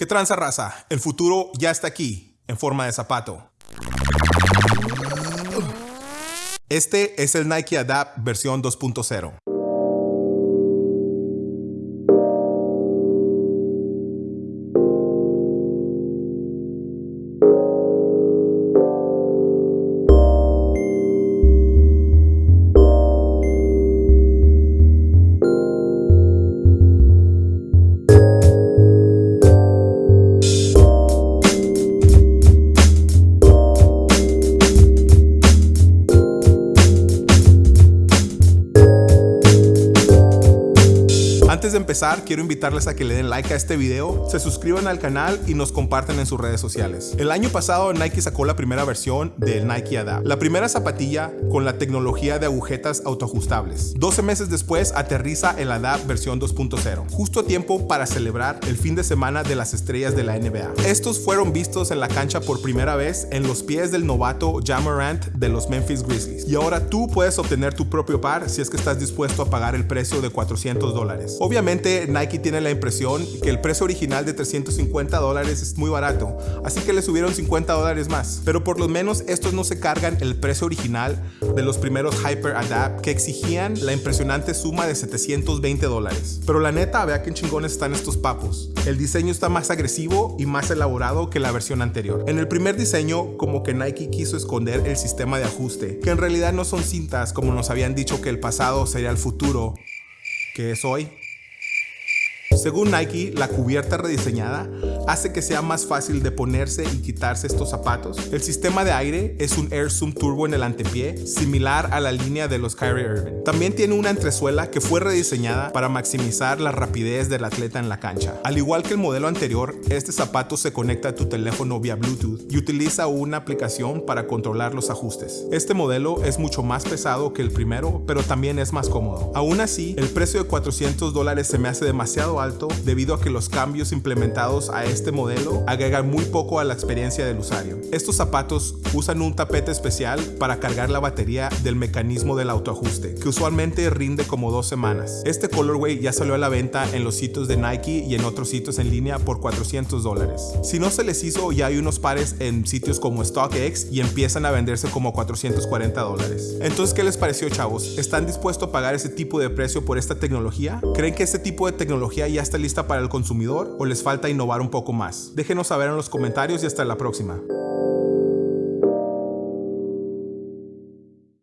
¿Qué tranza raza? El futuro ya está aquí, en forma de zapato. Este es el Nike Adapt versión 2.0. Antes de empezar, quiero invitarles a que le den like a este video, se suscriban al canal y nos compartan en sus redes sociales. El año pasado Nike sacó la primera versión del Nike Adapt, la primera zapatilla con la tecnología de agujetas autoajustables. 12 meses después aterriza el Adapt versión 2.0, justo a tiempo para celebrar el fin de semana de las estrellas de la NBA. Estos fueron vistos en la cancha por primera vez en los pies del novato Jamarant de los Memphis Grizzlies. Y ahora tú puedes obtener tu propio par si es que estás dispuesto a pagar el precio de 400 dólares. Obviamente Nike tiene la impresión que el precio original de 350 dólares es muy barato, así que le subieron 50 dólares más. Pero por lo menos estos no se cargan el precio original de los primeros Hyper Adapt que exigían la impresionante suma de 720 dólares. Pero la neta, vea qué chingones están estos papos. El diseño está más agresivo y más elaborado que la versión anterior. En el primer diseño, como que Nike quiso esconder el sistema de ajuste, que en realidad no son cintas como nos habían dicho que el pasado sería el futuro, que es hoy. Según Nike, la cubierta rediseñada hace que sea más fácil de ponerse y quitarse estos zapatos. El sistema de aire es un Air Zoom Turbo en el antepié, similar a la línea de los Kyrie Irving. También tiene una entresuela que fue rediseñada para maximizar la rapidez del atleta en la cancha. Al igual que el modelo anterior, este zapato se conecta a tu teléfono vía Bluetooth y utiliza una aplicación para controlar los ajustes. Este modelo es mucho más pesado que el primero, pero también es más cómodo. Aún así, el precio de 400 dólares se me hace demasiado alto debido a que los cambios implementados a este modelo agregan muy poco a la experiencia del usuario. Estos zapatos usan un tapete especial para cargar la batería del mecanismo del autoajuste, que usualmente rinde como dos semanas. Este colorway ya salió a la venta en los sitios de Nike y en otros sitios en línea por 400 dólares. Si no se les hizo, ya hay unos pares en sitios como StockX y empiezan a venderse como 440 dólares. Entonces, ¿qué les pareció, chavos? ¿Están dispuestos a pagar ese tipo de precio por esta tecnología? ¿Creen que este tipo de tecnología ya está lista para el consumidor o les falta innovar un poco más? Déjenos saber en los comentarios y hasta la próxima.